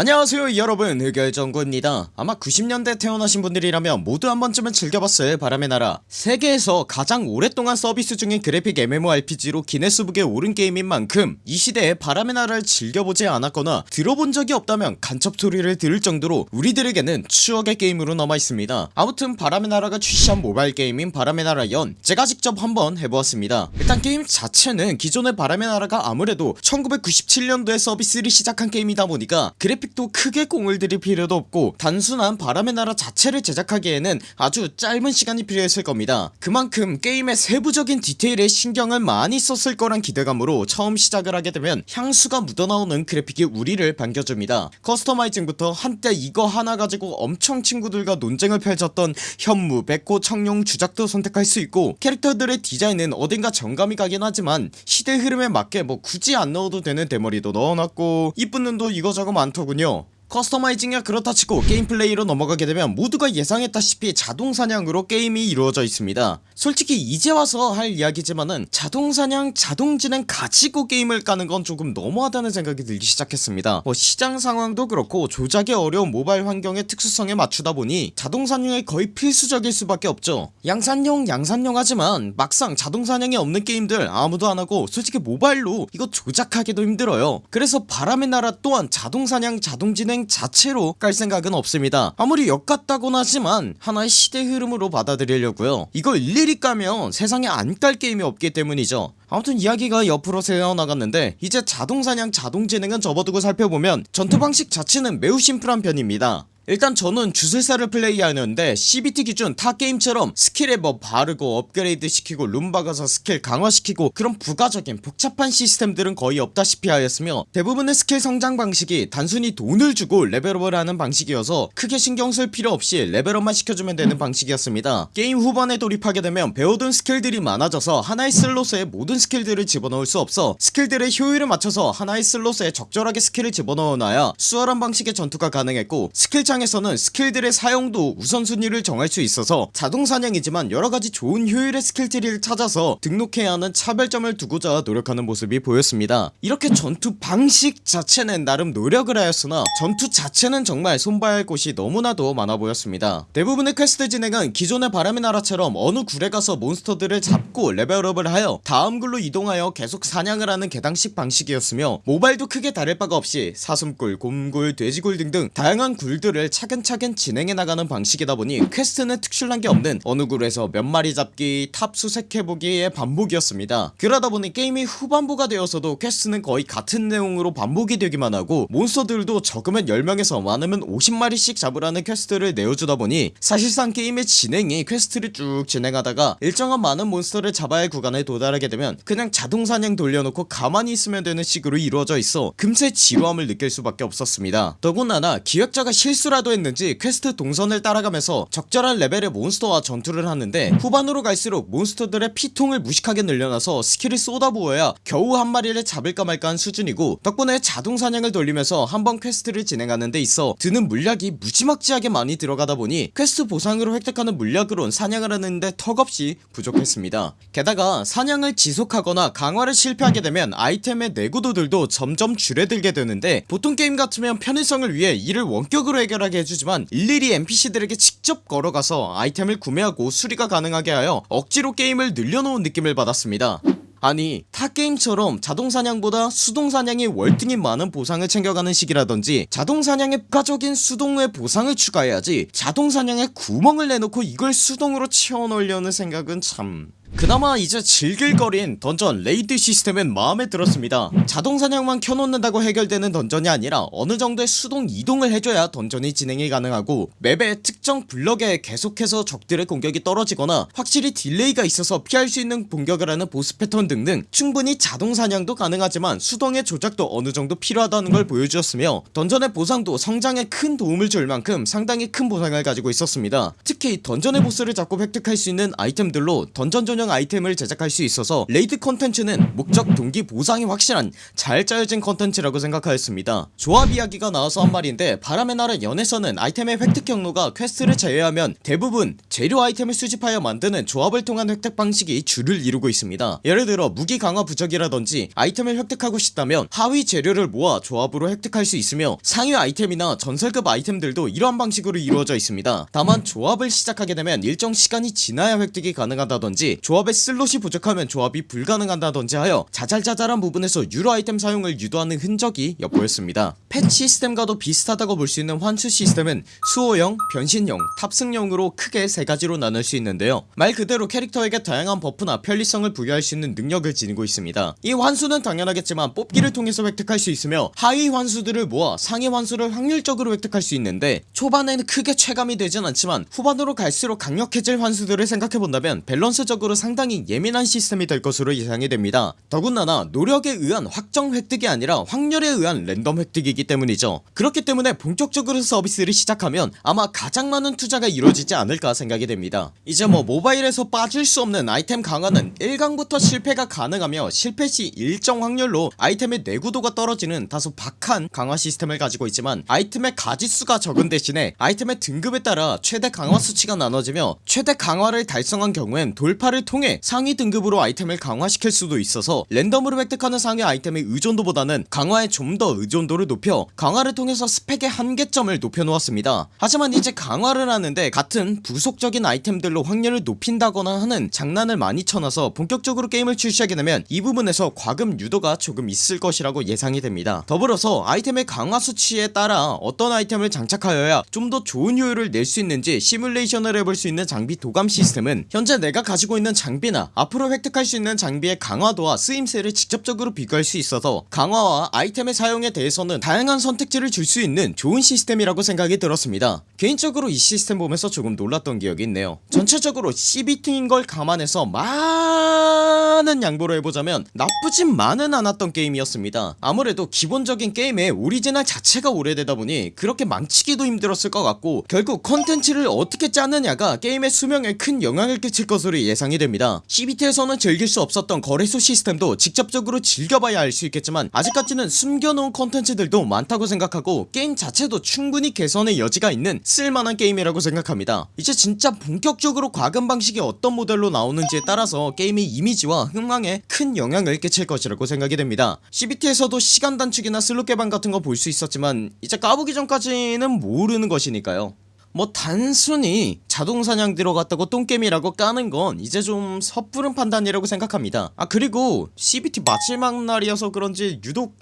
안녕하세요 여러분. 흑열정구입니다. 아마 90년대 태어나신 분들이라면 모두 한 번쯤은 즐겨봤을 바람의 나라. 세계에서 가장 오랫동안 서비스 중인 그래픽 MMORPG로 기네스북에 오른 게임인 만큼 이 시대에 바람의 나라를 즐겨보지 않았거나 들어본 적이 없다면 간첩 소리를 들을 정도로 우리들에게는 추억의 게임으로 남아있습니다. 아무튼 바람의 나라가 출시한 모바일 게임인 바람의 나라 연 제가 직접 한번 해보았습니다. 일단 게임 자체는 기존의 바람의 나라가 아무래도 1997년도에 서비스를 시작한 게임이다 보니까 그래픽 그래픽도 크게 공을 들일 필요도 없고 단순한 바람의 나라 자체를 제작하기에는 아주 짧은 시간이 필요했을 겁니다. 그만큼 게임의 세부적인 디테일에 신경을 많이 썼을 거란 기대감으로 처음 시작을 하게 되면 향수가 묻어나오는 그래픽이 우리를 반겨줍니다. customizing부터 한때 이거 하나 가지고 엄청 친구들과 논쟁을 펼쳤던 현무, 백호, 청룡, 주작도 선택할 수 있고 캐릭터들의 디자인은 어딘가 정감이 가긴 하지만 시대 흐름에 맞게 뭐 굳이 안 넣어도 되는 대머리도 넣어놨고 이쁜 눈도 이거저거 많더군 요 customizing이 그렇다 치고 게임 플레이로 넘어가게 되면 모두가 예상했다시피 자동사냥으로 게임이 이루어져 있습니다. 솔직히 이제 와서 할 이야기지만은 자동사냥 자동진행 가지고 게임을 까는 건 조금 너무하다는 생각이 들기 시작했습니다. 뭐 시장 상황도 그렇고 조작이 어려운 모바일 환경의 특수성에 맞추다 보니 자동사냥이 거의 필수적일 수밖에 없죠. 양산용 양산용 하지만 막상 자동사냥이 없는 게임들 아무도 안하고 솔직히 모바일로 이거 조작하기도 힘들어요. 그래서 바람의 나라 또한 자동사냥 자동진행 진행 자체로 깔 생각은 없습니다. 아무리 엿같다곤 하지만 하나의 시대 흐름으로 받아들이려고요. 이걸 일일이 까면 세상에 안 깔 게임이 없기 때문이죠. 아무튼 이야기가 옆으로 새어나갔는데 이제 자동사냥 자동진행은 접어두고 살펴보면 전투 방식 자체는 매우 심플한 편입니다 일단 저는 주술사를 플레이하는데 CBT 기준 타 게임처럼 스킬에 뭐 바르고 업그레이드 시키고 룸 박아서 스킬 강화시키고 그런 부가적인 복잡한 시스템들은 거의 없다시피 하였으며 대부분의 스킬 성장 방식이 단순히 돈을 주고 레벨업을 하는 방식이어서 크게 신경 쓸 필요 없이 레벨업만 시켜주면 되는 방식이었습니다. 게임 후반에 돌입하게 되면 배워둔 스킬들이 많아져서 하나의 슬롯에 모든 스킬들을 집어넣을 수 없어 스킬들의 효율을 맞춰서 하나의 슬롯에 적절하게 스킬을 집어넣어놔야 수월한 방식의 전투가 가능했고 스킬 창 시장에서는 스킬들의 사용도 우선순위를 정할 수 있어서 자동사냥이지만 여러가지 좋은 효율의 스킬트리를 찾아서 등록해야 하는 차별점을 두고자 노력하는 모습이 보였습니다. 이렇게 전투 방식 자체는 나름 노력을 하였으나 전투 자체는 정말 손봐야 할 곳이 너무나도 많아 보였습니다. 대부분의 퀘스트 진행은 기존의 바람의 나라처럼 어느 굴에 가서 몬스터들을 잡고 레벨업을 하여 다음 굴로 이동하여 계속 사냥을 하는 계단식 방식이었으며 모바일도 크게 다를 바가 없이 사슴굴, 곰굴, 돼지굴 등등 다양한 굴들을 차근차근 진행해 나가는 방식이다 보니 퀘스트는 특출난 게 없는 어느 굴에서 몇 마리 잡기 탑 수색해보기의 반복이었습니다. 그러다 보니 게임이 후반부가 되어서도 퀘스트는 거의 같은 내용으로 반복이 되기만 하고 몬스터들도 적으면 10명에서 많으면 50마리씩 잡으라는 퀘스트를 내어주다 보니 사실상 게임의 진행이 퀘스트를 쭉 진행하다가 일정한 많은 몬스터를 잡아야 할 구간에 도달하게 되면 그냥 자동사냥 돌려놓고 가만히 있으면 되는 식으로 이루어져 있어 금세 지루함을 느낄 수밖에 없었습니다. 더군다나 기획자가 실수라도 했는지 퀘스트 동선을 따라가면서 적절한 레벨의 몬스터와 전투를 하는데 후반으로 갈수록 몬스터들의 피통을 무식하게 늘려놔서 스킬을 쏟아부어야 겨우 한 마리를 잡을까 말까 한 수준이고 덕분에 자동사냥을 돌리면서 한번 퀘스트를 진행하는 데 있어 드는 물약이 무지막지하게 많이 들어가다 보니 퀘스트 보상으로 획득하는 물약으론 사냥을 하는데 턱없이 부족했습니다. 게다가 사냥을 지속하거나 강화를 실패하게 되면 아이템의 내구도들도 점점 줄어들게 되는데 보통 게임 같으면 편의성을 위해 이를 원격으로 해결하 편하게 해주지만 일일이 NPC들에게 직접 걸어가서 아이템을 구매하고 수리가 가능하게 하여 억지로 게임을 늘려놓은 느낌을 받았습니다. 아니 타 게임처럼 자동사냥보다 수동사냥이 월등히 많은 보상을 챙겨가는 시기라던지 자동사냥에 부가적인 수동의 보상을 추가해야지 자동사냥에 구멍을 내놓고 이걸 수동으로 채워넣으려는 생각은 참 그나마 이제 즐길거린 던전 레이드 시스템은 마음에 들었습니다. 자동사냥만 켜놓는다고 해결되는 던전이 아니라 어느정도의 수동 이동을 해줘야 던전이 진행이 가능하고 맵의 특정 블럭에 계속해서 적들의 공격이 떨어지거나 확실히 딜레이가 있어서 피할 수 있는 공격을 하는 보스 패턴 등등 충분히 자동사냥도 가능하지만 수동의 조작도 어느정도 필요하다는 걸 보여주었으며 던전의 보상도 성장에 큰 도움을 줄 만큼 상당히 큰 보상을 가지고 있었습니다. 특히 던전의 보스를 잡고 획득할 수 있는 아이템들로 던전 전용 가능 아이템을 제작할 수 있어서 레이드 컨텐츠는 목적 동기 보상이 확실한 잘 짜여진 컨텐츠라고 생각하였습니다. 조합 이야기가 나와서 한 말인데 바람의 나라 연에서는 아이템의 획득 경로가 퀘스트를 제외하면 대부분 재료 아이템을 수집하여 만드는 조합을 통한 획득 방식이 주를 이루고 있습니다. 예를 들어 무기 강화 부적이라던지 아이템을 획득하고 싶다면 하위 재료를 모아 조합으로 획득할 수 있으며 상위 아이템이나 전설급 아이템들도 이러한 방식으로 이루어져 있습니다. 다만 조합을 시작하게 되면 일정 시간이 지나야 획득이 가능하다던지 조합의 슬롯이 부족하면 조합이 불가능하다던지 하여 자잘자잘한 부분에서 유료 아이템 사용을 유도하는 흔적이 엿보였습니다. 펫 시스템과도 비슷하다고 볼 수 있는 환수 시스템은 수호형, 변신형, 탑승형으로 크게 세 가지로 나눌 수 있는데요. 말 그대로 캐릭터에게 다양한 버프나 편리성을 부여할 수 있는 능력을 지니고 있습니다. 이 환수는 당연하겠지만 뽑기를 통해서 획득할 수 있으며 하위 환수들을 모아 상위 환수를 확률적으로 획득할 수 있는데 초반에는 크게 체감이 되진 않지만 후반으로 갈수록 강력해질 환수들을 생각해본다면 밸런스적으로 상당히 예민한 시스템이 될 것으로 예상이 됩니다. 더군다나 노력에 의한 확정 획득이 아니라 확률에 의한 랜덤 획득이기 때문이죠. 그렇기 때문에 본격적으로 서비스를 시작하면 아마 가장 많은 투자가 이루어지지 않을까 생각이 됩니다. 이제 뭐 모바일에서 빠질 수 없는 아이템 강화는 1강부터 실패가 가능하며 실패시 일정 확률로 아이템의 내구도가 떨어지는 다소 박한 강화 시스템을 가지고 있지만 아이템의 가지수가 적은 대신에 아이템의 등급에 따라 최대 강화 수치가 나눠지며 최대 강화를 달성한 경우엔 돌파를 통해 상위 등급으로 아이템을 강화시킬 수도 있어서 랜덤으로 획득하는 상위 아이템의 의존도보다는 강화에 좀 더 의존도를 높여 강화를 통해서 스펙의 한계점을 높여놓았습니다. 하지만 이제 강화를 하는데 같은 부속적인 아이템들로 확률을 높인다거나 하는 장난을 많이 쳐놔서 본격적으로 게임을 출시하게 되면 이 부분에서 과금 유도가 조금 있을 것이라고 예상이 됩니다. 더불어서 아이템의 강화 수치에 따라 어떤 아이템을 장착하여야 좀 더 좋은 효율을 낼 수 있는지 시뮬레이션을 해볼 수 있는 장비 도감 시스템은 현재 내가 가지고 있는 장비나 앞으로 획득할 수 있는 장비의 강화도와 쓰임새를 직접적으로 비교할 수 있어서 강화와 아이템의 사용에 대해서는 다양한 선택지를 줄 수 있는 좋은 시스템이라고 생각이 들었습니다. 개인적으로 이 시스템 보면서 조금 놀랐던 기억이 있네요. 전체적으로 CBT인 걸 감안해서 많은 양보를 해보자면 나쁘진만은 않았던 게임이었습니다. 아무래도 기본적인 게임의 오리지널 자체가 오래되다 보니 그렇게 망치기도 힘들었을 것 같고 결국 컨텐츠를 어떻게 짜느냐가 게임의 수명에 큰 영향을 끼칠 것으로 예상이 됩니다. CBT에서는 즐길 수 없었던 거래소 시스템도 직접적으로 즐겨봐야 알 수 있겠지만 아직까지는 숨겨놓은 컨텐츠들도 많다고 생각하고 게임 자체도 충분히 개선의 여지가 있는 쓸만한 게임이라고 생각합니다. 이제 진짜 본격적으로 과금 방식이 어떤 모델로 나오는지에 따라서 게임의 이미지와 흥망에 큰 영향을 끼칠 것이라고 생각이 됩니다. CBT에서도 시간 단축이나 슬롯 개방 같은 거 볼 수 있었지만 이제 까보기 전까지는 모르는 것이니까요 뭐 단순히 자동사냥 들어갔다고 똥겜이라고 까는 건 이제 좀 섣부른 판단이라고 생각합니다. 아 그리고 CBT 마지막 날이어서 그런지 유독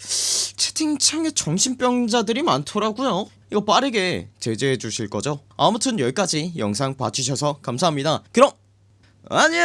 채팅창에 정신병자들이 많더라고요. 이거 빠르게 제재해 주실 거죠? 아무튼 여기까지 영상 봐주셔서 감사합니다. 그럼 안녕